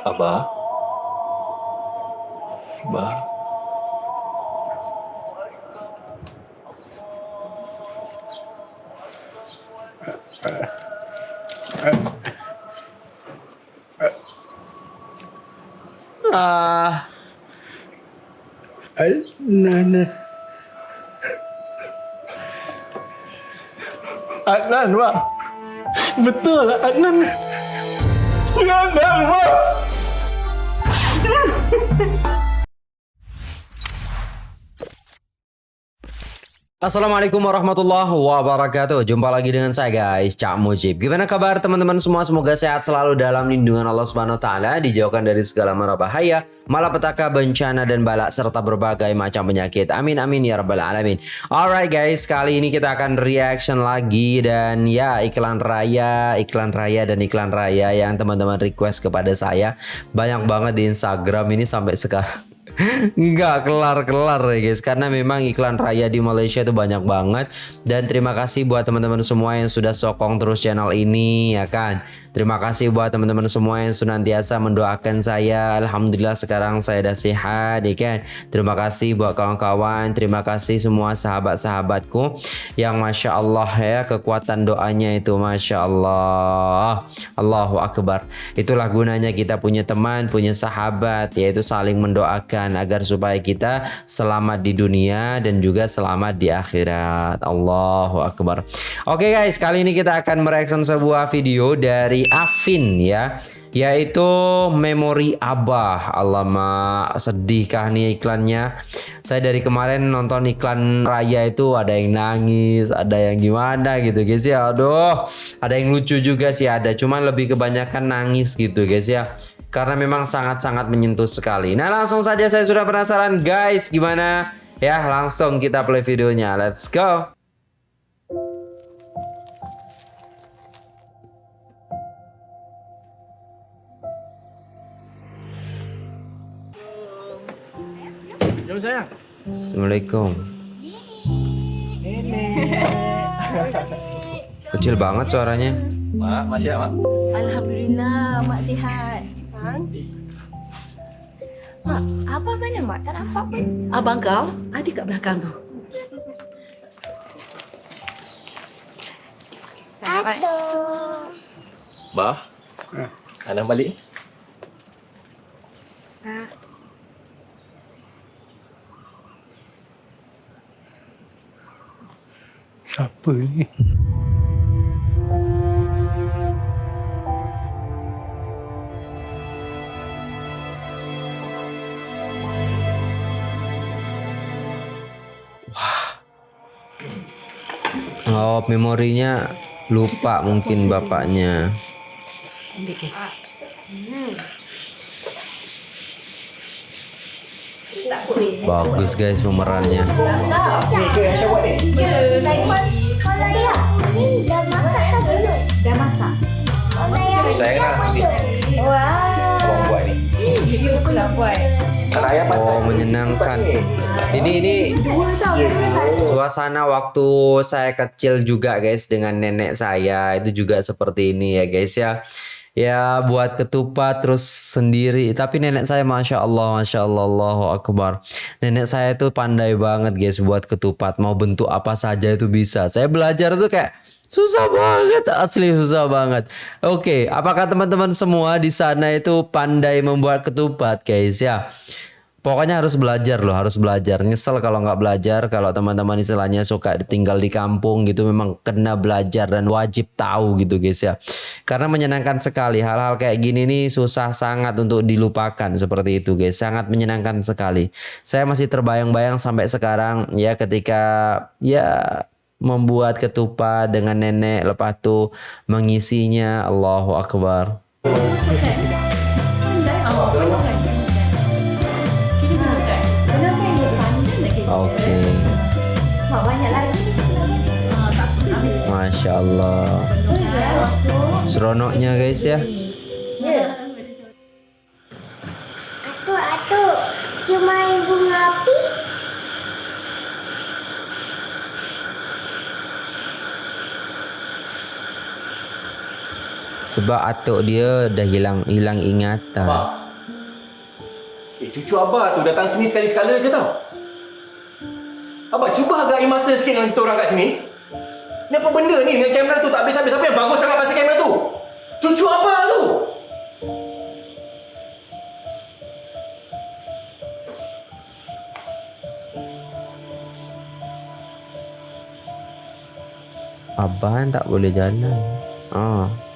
Abah? Abah? Ah, Adnan. Adnan, Pak. Betul, Adnan. Adnan, Pak. Assalamualaikum warahmatullahi wabarakatuh. Jumpa lagi dengan saya guys Cak Mujib. Gimana kabar teman-teman semua? Semoga sehat selalu dalam lindungan Allah Subhanahu Wa Taala Dijauhkan dari segala mara bahaya Malapetaka, bencana dan balak Serta berbagai macam penyakit. Amin amin ya rabbal alamin. Alright guys Kali ini kita akan reaction lagi Dan ya iklan raya Iklan raya dan iklan raya Yang teman-teman request kepada saya. Banyak banget di Instagram ini sampai sekarang Nggak kelar-kelar ya guys. Karena memang iklan raya di Malaysia itu banyak banget. Dan terima kasih buat teman-teman semua yang sudah sokong terus channel ini ya kan? Terima kasih buat teman-teman semua yang senantiasa mendoakan saya. Alhamdulillah sekarang saya udah sehat ya kan? Terima kasih buat kawan-kawan. Terima kasih semua sahabat-sahabatku Yang Masya Allah ya kekuatan doanya itu Masya Allah. Allahu Akbar. Itulah gunanya kita punya teman, punya sahabat Yaitu saling mendoakan agar supaya kita selamat di dunia dan juga selamat di akhirat. Allahu Akbar. Oke guys kali ini kita akan mereaction sebuah video dari Afin ya yaitu memori abah. Alamak sedihkah nih iklannya? Saya dari kemarin nonton iklan raya itu ada yang nangis ada yang gimana gitu guys ya. Aduh ada yang lucu juga sih ada. Cuman lebih kebanyakan nangis gitu guys ya karena memang sangat-sangat menyentuh sekali. Nah langsung saja saya sudah penasaran. Guys gimana? Ya langsung kita play videonya. Let's go. Jom sayang. Assalamualaikum. Kecil banget suaranya. Mak, masih ya, Mak? Alhamdulillah, Mak sihat. Bang? Mak, apa mana Mak? Tak nampak pun. Abang kau ada kat belakang tu. Bah? Anak balik? Siapa ni? Oh, memorinya lupa mungkin bapaknya. Bagus guys pemerannya. Oh menyenangkan. Ini ini Suasana waktu saya kecil juga guys Dengan nenek saya. Itu juga seperti ini ya guys ya. Ya buat ketupat terus sendiri. Tapi nenek saya Masya Allah Masya Allah Allahu Akbar. Nenek saya itu pandai banget guys Buat ketupat. Mau bentuk apa saja itu bisa. Saya belajar tuh kayak Susah banget, asli susah banget. Oke, apakah teman-teman semua di sana itu pandai membuat ketupat, guys ya? Pokoknya harus belajar loh, harus belajar. Nyesel kalau nggak belajar, kalau teman-teman istilahnya suka tinggal di kampung gitu, memang kena belajar dan wajib tahu gitu guys ya. Karena menyenangkan sekali hal-hal kayak gini nih susah sangat untuk dilupakan seperti itu guys. Sangat menyenangkan sekali. Saya masih terbayang-bayang sampai sekarang ya ketika ya membuat ketupat dengan nenek lepas tu mengisinya Allahu Akbar Masya Allah Seronoknya guys ya Atuk, atuk. Cuma bunga api. Sebab atuk dia dah hilang hilang ingatan. Abah. Eh, cucu Abah tu datang sini sekali-sekala je tau. Abah, cuba hargai masa sikit dengan kita orang kat sini. Ni apa benda ni dengan kamera tu tak habis-habis. Apa yang bagus sangat pasal kamera tu? Cucu Abah tu! Kan tak boleh jalan. Ah. Nan,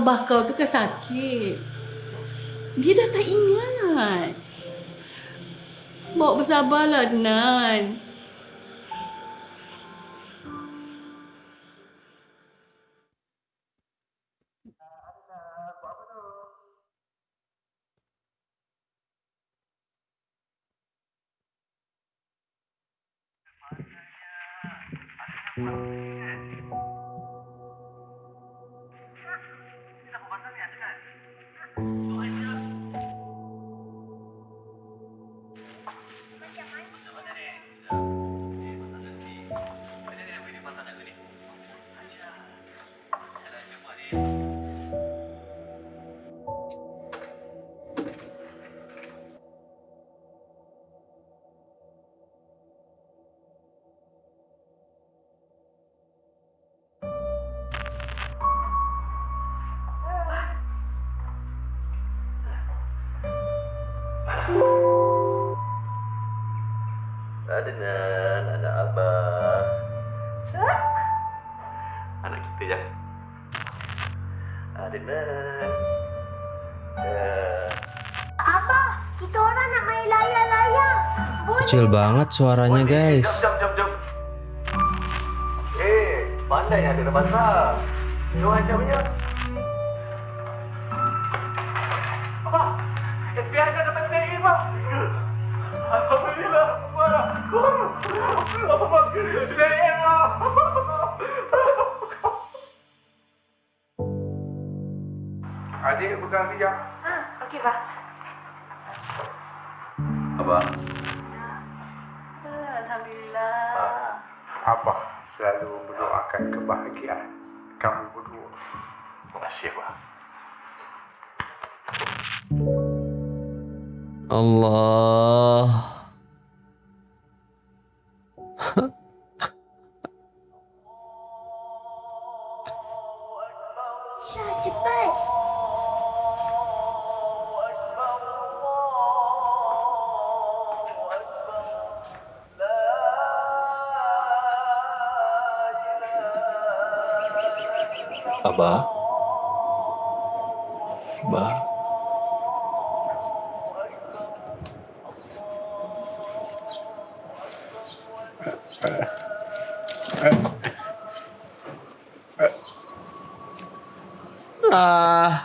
abah kau tu kan sakit. Dia dah tak ingat. Bawa bersabarlah, Nan. Adnan, anak Abah. Anak kita ya. Adnan. Apa? Kita orang nak main layar-layar. Boleh. Kecil banget suaranya guys. Jom, jom, jom. Eh, pandai ada depan sah. Jom Aisyah punya. Adik pegang kejap. Ha, okey, Pak. Abah, Alhamdulillah. Abah selalu mendoakan kebahagiaan kamu berdua. terima kasih, Abah. Allah. Syah, cepat. Abah. Abah. Ah.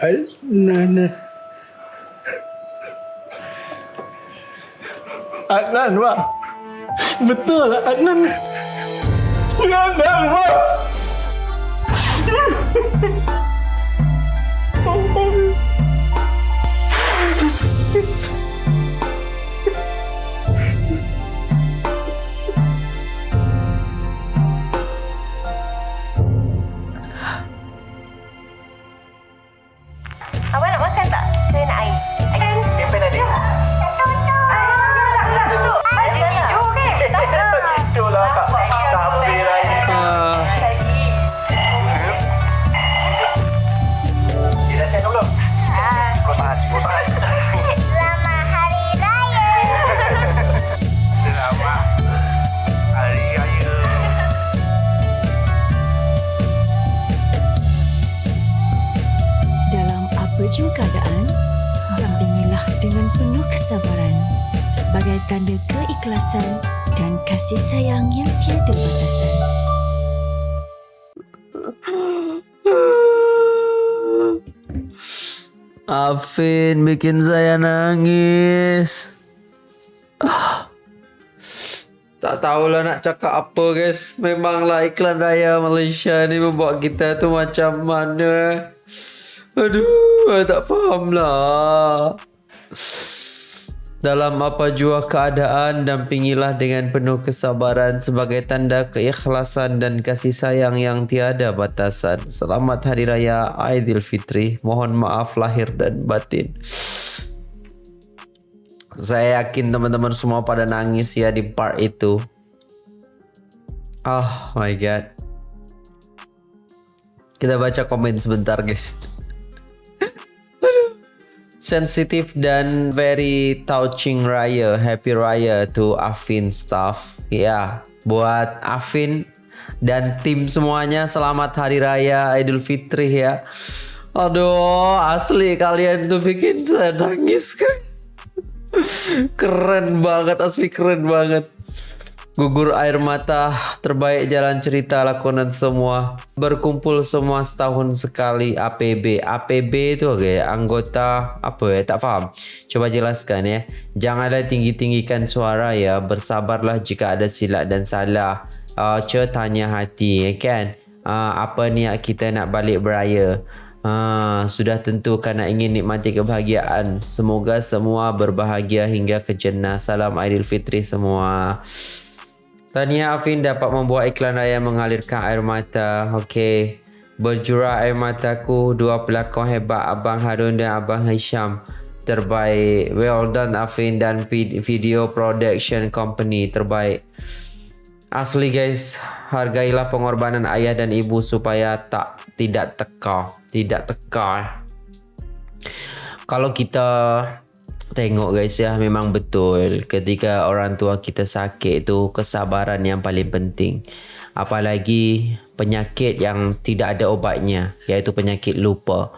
Adnan. Adnan, Pak. Betul, Adnan. Adnan, Pak. 嗯哼哼 Jua keadaan, dampingilah dengan penuh kesabaran sebagai tanda keikhlasan dan kasih sayang yang tiada batasan. Afin bikin saya nangis. Ah. Tak tahulah nak cakap apa guys. Memanglah iklan raya Malaysia ni membuat kita tu macam mana. Aduh, tak faham lah. Dalam apa jua keadaan, dampingilah dengan penuh kesabaran sebagai tanda keikhlasan dan kasih sayang yang tiada batasan. Selamat Hari Raya Aidilfitri. Mohon maaf lahir dan batin. Saya yakin teman-teman semua pada nangis ya di part itu. Oh my god. Kita baca komen sebentar guys. Sensitif dan very touching raya. Happy raya to Afin staff. Ya, buat Afin dan tim semuanya selamat hari raya Idul Fitri ya. Aduh, asli kalian tuh bikin saya nangis guys. keren banget asli keren banget gugur air mata terbaik jalan cerita lakonan semua. Berkumpul semua setahun sekali APB APB itu oke anggota apa ya tak faham. Coba jelaskan ya janganlah tinggi-tinggikan suara ya. Bersabarlah jika ada silap dan salah. Uh, tanya hati ya kan? Uh, apa niat kita nak balik beraya? Ha, sudah tentu kerana ingin nikmati kebahagiaan. Semoga semua berbahagia hingga ke jannah. Salam Aidilfitri semua. Tania Afin dapat membuat iklan raya mengalirkan air mata. Okey. Berjurah air mataku. Dua pelakon hebat Abang Harun dan Abang Hisham. Terbaik. Well done Afin dan Video Production Company. Terbaik. Asli guys, hargailah pengorbanan ayah dan ibu supaya tak tidak teka, tidak teka. Kalau kita tengok guys ya, memang betul ketika orang tua kita sakit itu kesabaran yang paling penting. Apalagi penyakit yang tidak ada obatnya, iaitu penyakit lupa.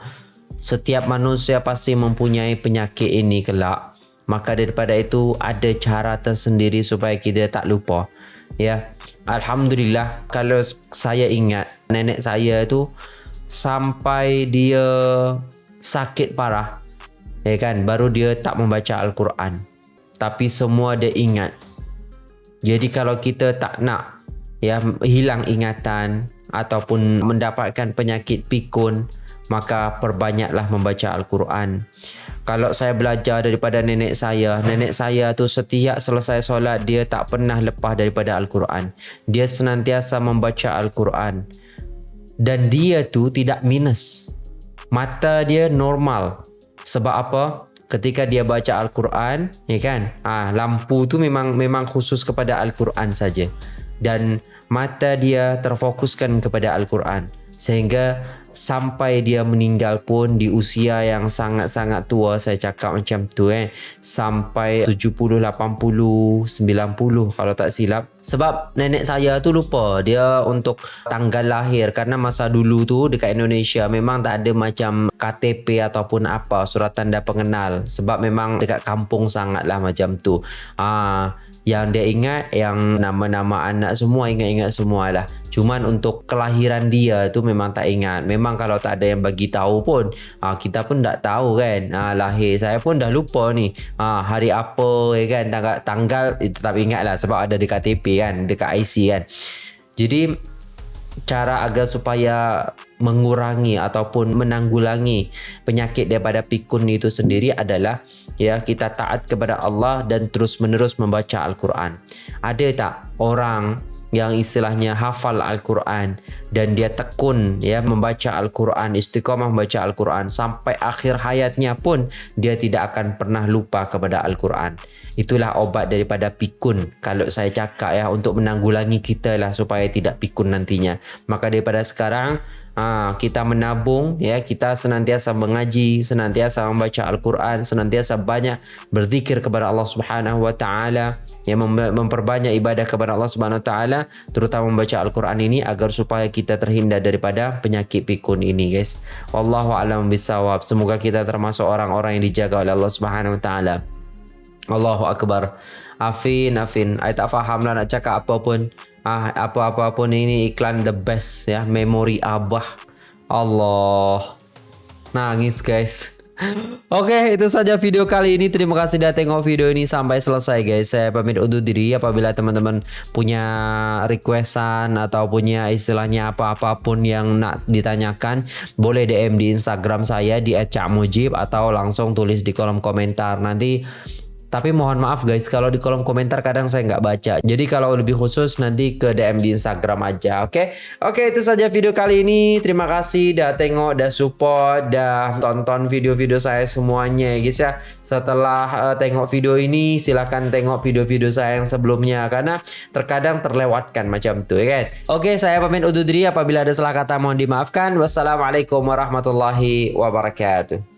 Setiap manusia pasti mempunyai penyakit ini kelak. Maka daripada itu ada cara tersendiri supaya kita tak lupa ya alhamdulillah kalau saya ingat nenek saya tu sampai dia sakit parah ya kan baru dia tak membaca al-Quran tapi semua dia ingat jadi kalau kita tak nak ya hilang ingatan ataupun mendapatkan penyakit pikun maka perbanyaklah membaca al-Quran kalau saya belajar daripada nenek saya, nenek saya tu setiap selesai solat dia tak pernah lepas daripada Al-Quran. Dia senantiasa membaca Al-Quran. Dan dia tu tidak minus. Mata dia normal. Sebab apa? Ketika dia baca Al-Quran, ya kan? Ah, lampu tu memang memang khusus kepada Al-Quran saja. Dan mata dia terfokuskan kepada Al-Quran sehingga sampai dia meninggal pun di usia yang sangat-sangat tua saya cakap macam tu eh. Sampai 70 80 90 kalau tak silap. Sebab nenek saya tu lupa dia untuk tanggal lahir. Karena masa dulu tu dekat Indonesia memang tak ada macam KTP ataupun apa surat tanda pengenal. Sebab memang dekat kampung sangatlah macam tu. Ah yang dia ingat yang nama-nama anak semua ingat-ingat semua lah cuman untuk kelahiran dia tu memang tak ingat. Memang kalau tak ada yang bagi tahu pun ah, kita pun tak tahu kan. Ah, lahir saya pun dah lupa ni. Ah, hari apa ya kan. Tanggal, tanggal eh, tetap ingat lah sebab ada dekat TP kan dekat IC kan. Jadi cara agar supaya mengurangi ataupun menanggulangi penyakit daripada pikun itu sendiri adalah ya kita taat kepada Allah dan terus menerus membaca Al-Quran. Ada tak orang yang istilahnya hafal Al-Quran dan dia tekun ya membaca Al-Quran istiqamah membaca Al-Quran sampai akhir hayatnya pun dia tidak akan pernah lupa kepada Al-Quran? Itulah obat daripada pikun. Kalau saya cakap ya untuk menanggulangi kita lah supaya tidak pikun nantinya. Maka daripada sekarang Ha, kita menabung ya. Kita senantiasa mengaji senantiasa membaca Al-Quran senantiasa banyak berzikir kepada Allah Subhanahu wa taala yang memperbanyak ibadah kepada Allah Subhanahu wa taala terutama membaca Al-Quran ini agar supaya kita terhindar daripada penyakit pikun ini guys. Wallahu alam bisawab semoga kita termasuk orang-orang yang dijaga oleh Allah Subhanahu wa taala. Allahu akbar. Afin Afin. I tak faham lah nak cakap apa pun ah apa-apa pun ini iklan the best ya memori abah Allah nangis guys Oke, itu saja video kali ini. Terima kasih sudah tengok video ini sampai selesai guys. Saya pamit undur diri apabila teman-teman punya requestan atau punya istilahnya apa-apapun yang nak ditanyakan, boleh DM di Instagram saya di @cakmujib atau langsung tulis di kolom komentar. Nanti tapi mohon maaf guys kalau di kolom komentar kadang saya nggak baca. Jadi kalau lebih khusus nanti ke DM di Instagram aja. Oke, oke itu saja video kali ini. Terima kasih dah tengok, dah support, dah tonton video-video saya semuanya ya guys ya. Setelah uh, tengok video ini silahkan tengok video-video saya yang sebelumnya karena terkadang terlewatkan macam tuh ya kan. Oke, saya pamit undur diri apabila ada salah kata mohon dimaafkan. Wassalamualaikum warahmatullahi wabarakatuh.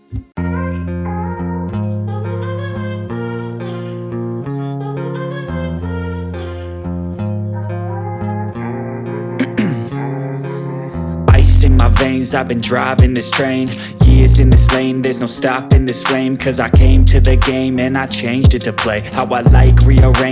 I've been driving this train. Years in this lane, there's no stopping this flame. Cause I came to the game and I changed it to play. How I like, rearrange